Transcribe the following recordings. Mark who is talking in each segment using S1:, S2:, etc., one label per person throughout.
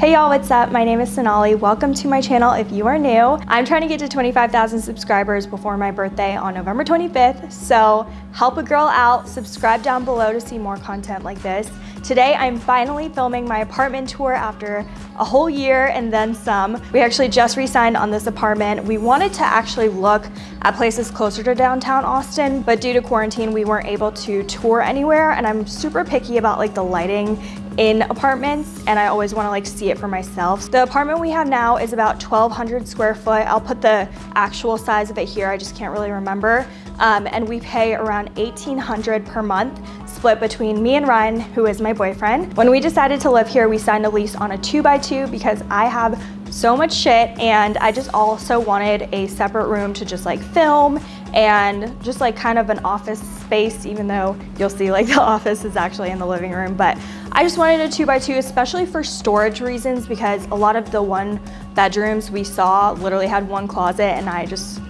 S1: Hey y'all, what's up? My name is Sonali. Welcome to my channel if you are new. I'm trying to get to 25,000 subscribers before my birthday on November 25th, so help a girl out, subscribe down below to see more content like this. Today I'm finally filming my apartment tour after a whole year and then some. We actually just re-signed on this apartment. We wanted to actually look at places closer to downtown Austin, but due to quarantine, we weren't able to tour anywhere and I'm super picky about like the lighting in apartments and I always want to like see it for myself. The apartment we have now is about 1200 square foot. I'll put the actual size of it here. I just can't really remember. Um, and we pay around 1800 per month split between me and Ryan, who is my boyfriend. When we decided to live here, we signed a lease on a two by two because I have so much shit and I just also wanted a separate room to just like film and just like kind of an office space, even though you'll see like the office is actually in the living room. But I just wanted a two by two, especially for storage reasons, because a lot of the one bedrooms we saw literally had one closet and I just,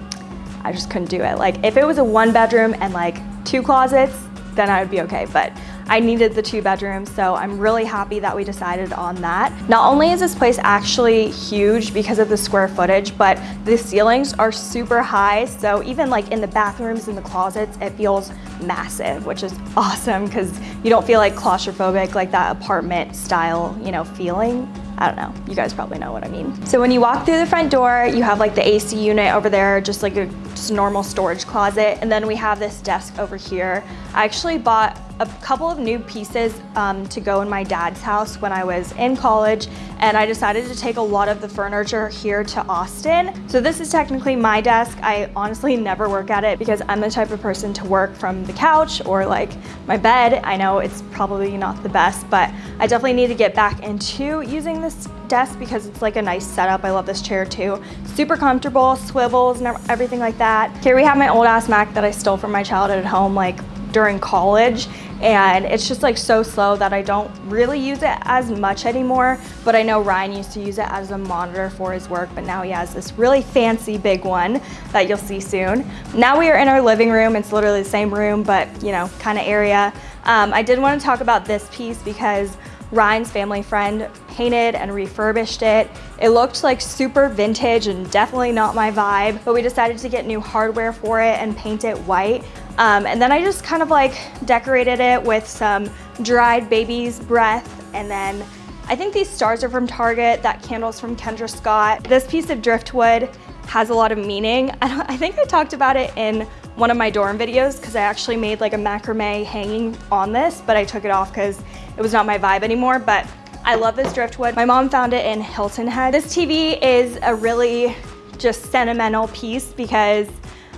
S1: I just couldn't do it. Like if it was a one bedroom and like two closets, then I would be okay. But I needed the two bedrooms, so I'm really happy that we decided on that. Not only is this place actually huge because of the square footage, but the ceilings are super high. So even like in the bathrooms and the closets, it feels massive, which is awesome because you don't feel like claustrophobic, like that apartment style, you know, feeling. I don't know, you guys probably know what I mean. So when you walk through the front door, you have like the AC unit over there, just like a just normal storage closet. And then we have this desk over here. I actually bought a couple of new pieces um, to go in my dad's house when I was in college and I decided to take a lot of the furniture here to Austin. So this is technically my desk. I honestly never work at it because I'm the type of person to work from the couch or like my bed. I know it's probably not the best, but I definitely need to get back into using this desk because it's like a nice setup. I love this chair too. Super comfortable, swivels and everything like that. Here we have my old ass Mac that I stole from my childhood at home like during college and it's just like so slow that I don't really use it as much anymore but I know Ryan used to use it as a monitor for his work but now he has this really fancy big one that you'll see soon. Now we are in our living room it's literally the same room but you know kind of area. Um, I did want to talk about this piece because Ryan's family friend painted and refurbished it. It looked like super vintage and definitely not my vibe, but we decided to get new hardware for it and paint it white. Um, and then I just kind of like decorated it with some dried baby's breath and then I think these stars are from Target, that candle's from Kendra Scott. This piece of driftwood has a lot of meaning. I think I talked about it in one of my dorm videos because I actually made like a macrame hanging on this, but I took it off because it was not my vibe anymore. But I love this driftwood. My mom found it in Hilton Head. This TV is a really just sentimental piece because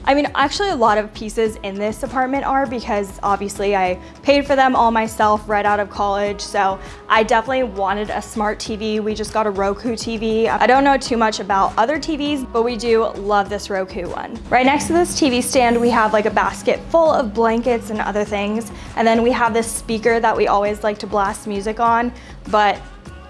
S1: I mean, actually a lot of pieces in this apartment are because obviously I paid for them all myself right out of college. So I definitely wanted a smart TV. We just got a Roku TV. I don't know too much about other TVs, but we do love this Roku one. Right next to this TV stand, we have like a basket full of blankets and other things. And then we have this speaker that we always like to blast music on, but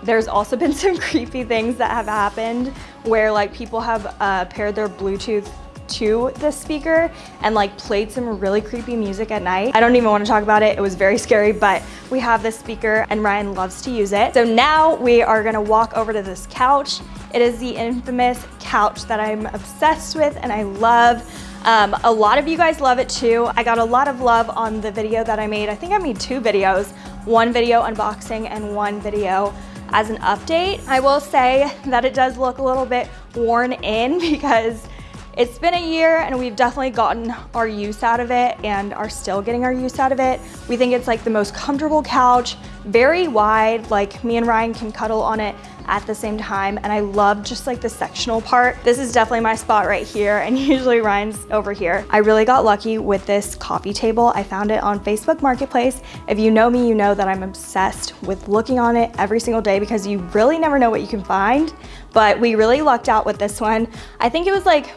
S1: there's also been some creepy things that have happened where like people have uh, paired their Bluetooth to the speaker and like played some really creepy music at night. I don't even want to talk about it. It was very scary, but we have this speaker and Ryan loves to use it. So now we are gonna walk over to this couch. It is the infamous couch that I'm obsessed with and I love. Um, a lot of you guys love it too. I got a lot of love on the video that I made. I think I made two videos, one video unboxing and one video as an update. I will say that it does look a little bit worn in because it's been a year and we've definitely gotten our use out of it and are still getting our use out of it. We think it's like the most comfortable couch, very wide, like me and Ryan can cuddle on it at the same time. And I love just like the sectional part. This is definitely my spot right here and usually Ryan's over here. I really got lucky with this coffee table. I found it on Facebook Marketplace. If you know me, you know that I'm obsessed with looking on it every single day because you really never know what you can find. But we really lucked out with this one. I think it was like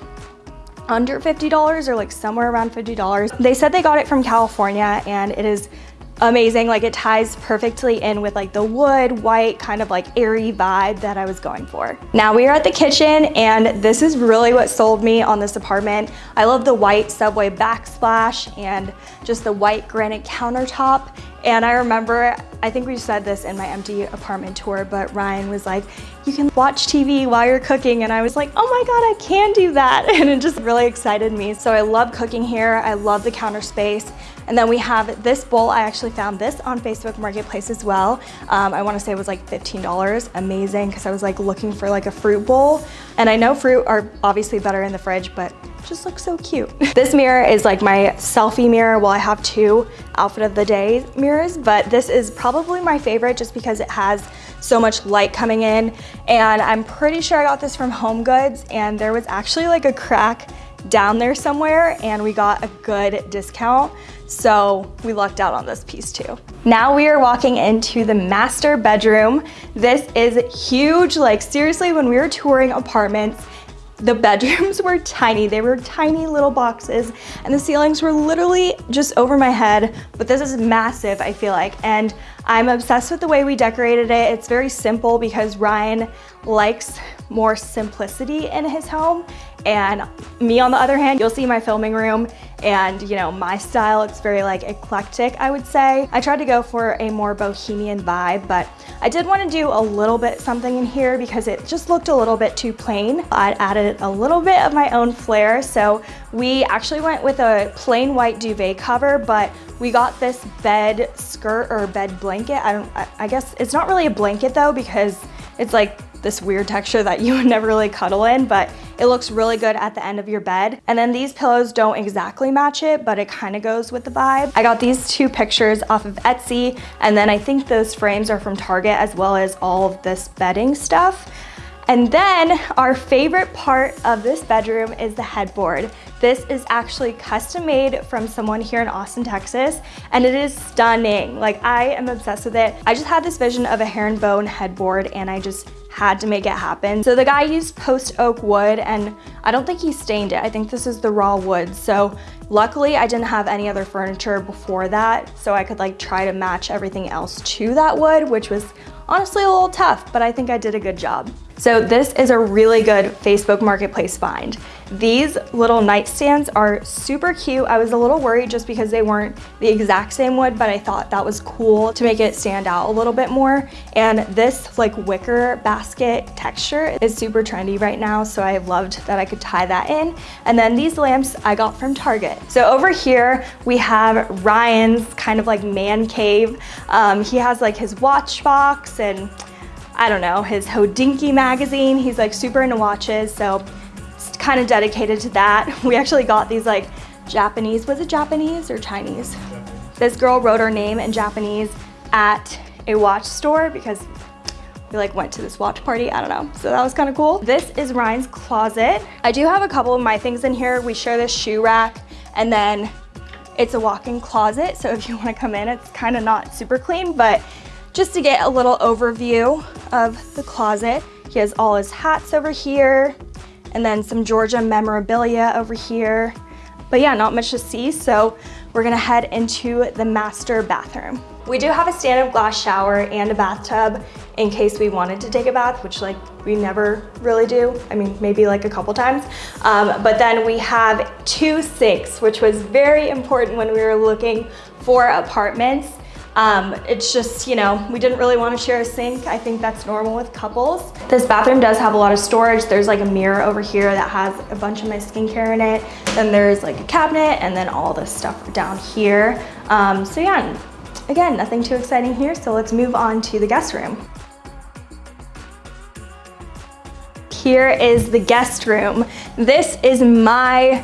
S1: under $50 or like somewhere around $50. They said they got it from California and it is amazing. Like it ties perfectly in with like the wood, white, kind of like airy vibe that I was going for. Now we are at the kitchen and this is really what sold me on this apartment. I love the white subway backsplash and just the white granite countertop And I remember, I think we said this in my empty apartment tour, but Ryan was like, you can watch TV while you're cooking. And I was like, oh my God, I can do that. And it just really excited me. So I love cooking here. I love the counter space. And then we have this bowl. I actually found this on Facebook Marketplace as well. Um, I wanna say it was like $15, amazing, because I was like looking for like a fruit bowl. And I know fruit are obviously better in the fridge, but just looks so cute. this mirror is like my selfie mirror. Well, I have two outfit of the day mirrors, but this is probably my favorite just because it has so much light coming in. And I'm pretty sure I got this from Home Goods and there was actually like a crack down there somewhere and we got a good discount. So we lucked out on this piece too. Now we are walking into the master bedroom. This is huge. Like seriously, when we were touring apartments, the bedrooms were tiny. They were tiny little boxes and the ceilings were literally just over my head, but this is massive, I feel like. And I'm obsessed with the way we decorated it. It's very simple because Ryan likes more simplicity in his home. And me on the other hand, you'll see my filming room and you know, my style, it's very like eclectic, I would say. I tried to go for a more bohemian vibe, but I did want to do a little bit something in here because it just looked a little bit too plain. I added a little bit of my own flair. So we actually went with a plain white duvet cover, but we got this bed skirt or bed blanket. I don't, I guess it's not really a blanket though because it's like this weird texture that you would never really cuddle in, but it looks really good at the end of your bed. And then these pillows don't exactly match it, but it kind of goes with the vibe. I got these two pictures off of Etsy, and then I think those frames are from Target as well as all of this bedding stuff. And then our favorite part of this bedroom is the headboard. This is actually custom made from someone here in Austin, Texas, and it is stunning. Like I am obsessed with it. I just had this vision of a herringbone headboard and I just had to make it happen. So the guy used post oak wood and I don't think he stained it. I think this is the raw wood. So luckily I didn't have any other furniture before that. So I could like try to match everything else to that wood, which was honestly a little tough, but I think I did a good job. So this is a really good Facebook Marketplace find. These little nightstands are super cute. I was a little worried just because they weren't the exact same wood, but I thought that was cool to make it stand out a little bit more. And this like wicker basket texture is super trendy right now, so I loved that I could tie that in. And then these lamps I got from Target. So over here, we have Ryan's kind of like man cave. Um, he has like his watch box and I don't know, his Hodinkee magazine. He's like super into watches, so it's kind of dedicated to that. We actually got these like Japanese, was it Japanese or Chinese? Japanese. This girl wrote her name in Japanese at a watch store because we like went to this watch party, I don't know. So that was kind of cool. This is Ryan's closet. I do have a couple of my things in here. We share this shoe rack and then it's a walk-in closet. So if you wanna come in, it's kind of not super clean, but just to get a little overview of the closet. He has all his hats over here and then some Georgia memorabilia over here. But yeah, not much to see, so we're gonna head into the master bathroom. We do have a stand-up glass shower and a bathtub in case we wanted to take a bath, which like we never really do. I mean, maybe like a couple times. Um, but then we have two sinks, which was very important when we were looking for apartments. Um, it's just, you know, we didn't really want to share a sink. I think that's normal with couples. This bathroom does have a lot of storage. There's like a mirror over here that has a bunch of my skincare in it. Then there's like a cabinet and then all this stuff down here. Um, so yeah, again, nothing too exciting here. So let's move on to the guest room. Here is the guest room. This is my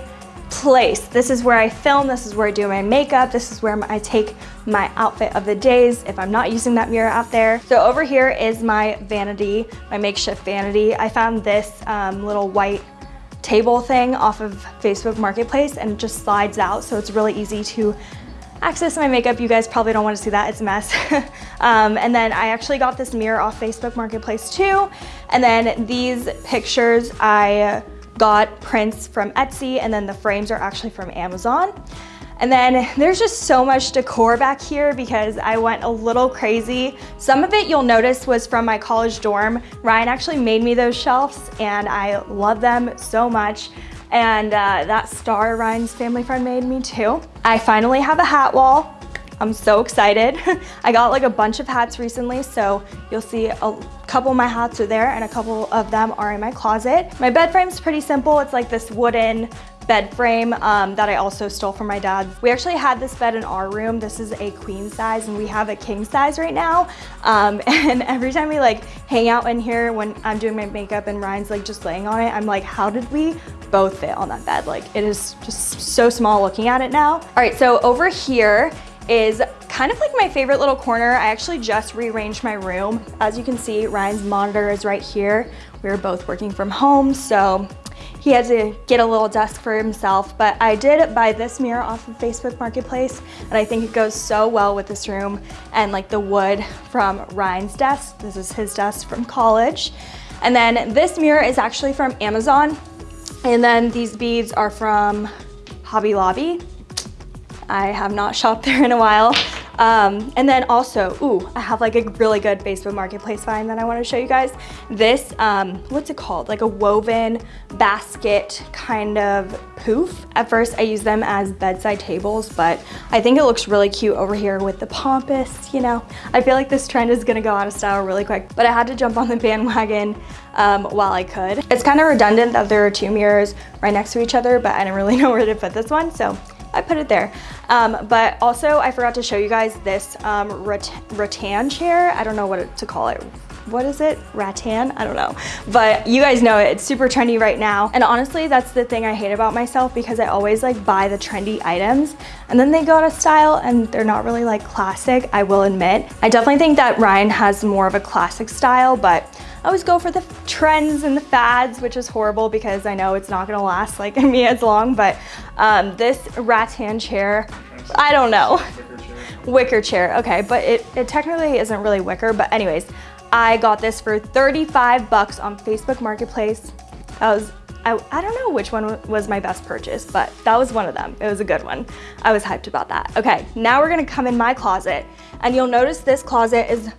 S1: place. This is where I film, this is where I do my makeup, this is where I take my outfit of the days if I'm not using that mirror out there. So over here is my vanity, my makeshift vanity. I found this um, little white table thing off of Facebook Marketplace and it just slides out so it's really easy to access my makeup. You guys probably don't want to see that, it's a mess. um, and then I actually got this mirror off Facebook Marketplace too. And then these pictures I got prints from Etsy and then the frames are actually from Amazon. And then there's just so much decor back here because I went a little crazy. Some of it you'll notice was from my college dorm. Ryan actually made me those shelves and I love them so much. And uh, that star Ryan's family friend made me too. I finally have a hat wall. I'm so excited. I got like a bunch of hats recently, so you'll see a couple of my hats are there and a couple of them are in my closet. My bed frame's pretty simple. It's like this wooden bed frame um, that I also stole from my dad. We actually had this bed in our room. This is a queen size and we have a king size right now. Um, and every time we like hang out in here when I'm doing my makeup and Ryan's like just laying on it, I'm like, how did we both fit on that bed? Like it is just so small looking at it now. All right, so over here is kind of like my favorite little corner. I actually just rearranged my room. As you can see, Ryan's monitor is right here. We were both working from home, so he had to get a little desk for himself, but I did buy this mirror off of Facebook Marketplace, and I think it goes so well with this room and like the wood from Ryan's desk. This is his desk from college. And then this mirror is actually from Amazon. And then these beads are from Hobby Lobby. I have not shopped there in a while. Um, and then also, ooh, I have like a really good Facebook Marketplace find that I wanna show you guys. This, um, what's it called? Like a woven basket kind of poof. At first I use them as bedside tables, but I think it looks really cute over here with the pampas, you know. I feel like this trend is gonna go out of style really quick, but I had to jump on the bandwagon um, while I could. It's kind of redundant that there are two mirrors right next to each other, but I didn't really know where to put this one, so I put it there. Um, but also I forgot to show you guys this um, rattan chair. I don't know what to call it. What is it? Rattan? I don't know. But you guys know it. It's super trendy right now. And honestly, that's the thing I hate about myself because I always like buy the trendy items and then they go out of style and they're not really like classic, I will admit. I definitely think that Ryan has more of a classic style, but I always go for the trends and the fads, which is horrible because I know it's not gonna last like me as long, but um, this rattan chair, I don't know. Wicker chair. wicker chair, okay, but it, it technically isn't really wicker, but anyways, I got this for 35 bucks on Facebook Marketplace. That was, I, I don't know which one was my best purchase, but that was one of them. It was a good one. I was hyped about that. Okay, now we're gonna come in my closet and you'll notice this closet is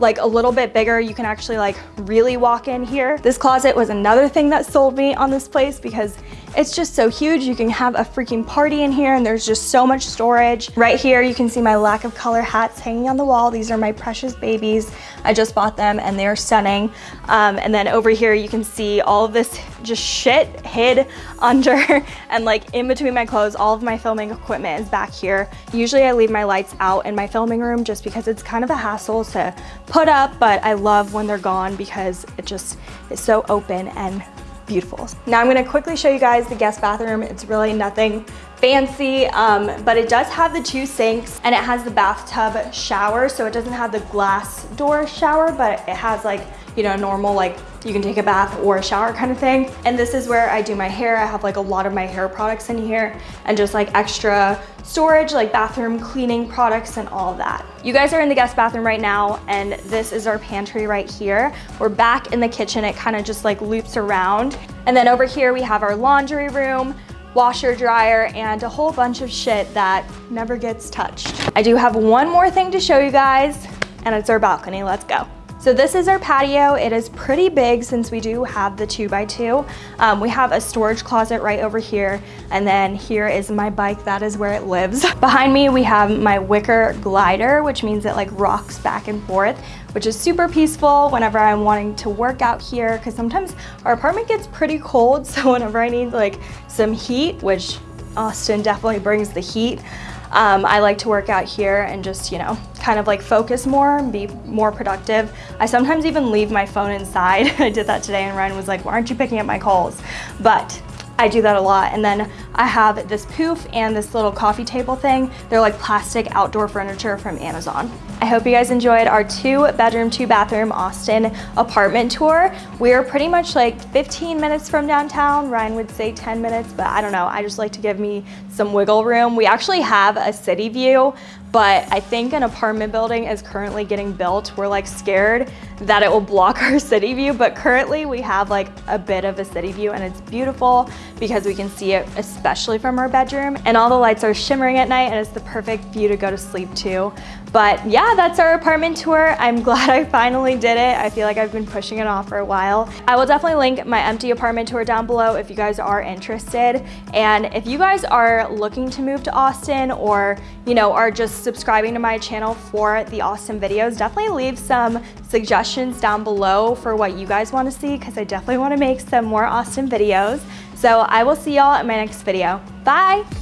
S1: like a little bit bigger. You can actually like really walk in here. This closet was another thing that sold me on this place because it's just so huge. You can have a freaking party in here and there's just so much storage. Right here, you can see my lack of color hats hanging on the wall. These are my precious babies. I just bought them and they're stunning. Um, and then over here, you can see all of this just shit hid under and like in between my clothes, all of my filming equipment is back here. Usually I leave my lights out in my filming room just because it's kind of a hassle to put up, but I love when they're gone because it just is so open and beautiful. Now I'm gonna quickly show you guys the guest bathroom. It's really nothing fancy, um, but it does have the two sinks and it has the bathtub shower. So it doesn't have the glass door shower, but it has like you know, normal like you can take a bath or a shower kind of thing. And this is where I do my hair. I have like a lot of my hair products in here and just like extra storage, like bathroom cleaning products and all that. You guys are in the guest bathroom right now and this is our pantry right here. We're back in the kitchen. It kind of just like loops around. And then over here we have our laundry room, washer dryer and a whole bunch of shit that never gets touched. I do have one more thing to show you guys and it's our balcony. Let's go. So this is our patio. It is pretty big since we do have the two by two. Um, we have a storage closet right over here. And then here is my bike. That is where it lives. Behind me, we have my wicker glider, which means it like rocks back and forth, which is super peaceful whenever I'm wanting to work out here. Cause sometimes our apartment gets pretty cold. So whenever I need like some heat, which Austin definitely brings the heat, um, I like to work out here and just, you know, kind of like focus more and be more productive. I sometimes even leave my phone inside. I did that today and Ryan was like, why aren't you picking up my calls? But I do that a lot. And then I have this poof and this little coffee table thing. They're like plastic outdoor furniture from Amazon. I hope you guys enjoyed our two bedroom, two bathroom Austin apartment tour. We're pretty much like 15 minutes from downtown. Ryan would say 10 minutes, but I don't know. I just like to give me some wiggle room. We actually have a city view, but I think an apartment building is currently getting built. We're like scared that it will block our city view, but currently we have like a bit of a city view and it's beautiful because we can see it especially from our bedroom and all the lights are shimmering at night and it's the perfect view to go to sleep to. But yeah, that's our apartment tour. I'm glad I finally did it. I feel like I've been pushing it off for a while. I will definitely link my empty apartment tour down below if you guys are interested. And if you guys are looking to move to Austin or, you know, are just subscribing to my channel for the Austin videos, definitely leave some suggestions down below for what you guys want to see because I definitely want to make some more Austin videos. So I will see y'all in my next video. Bye!